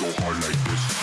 so hard like this.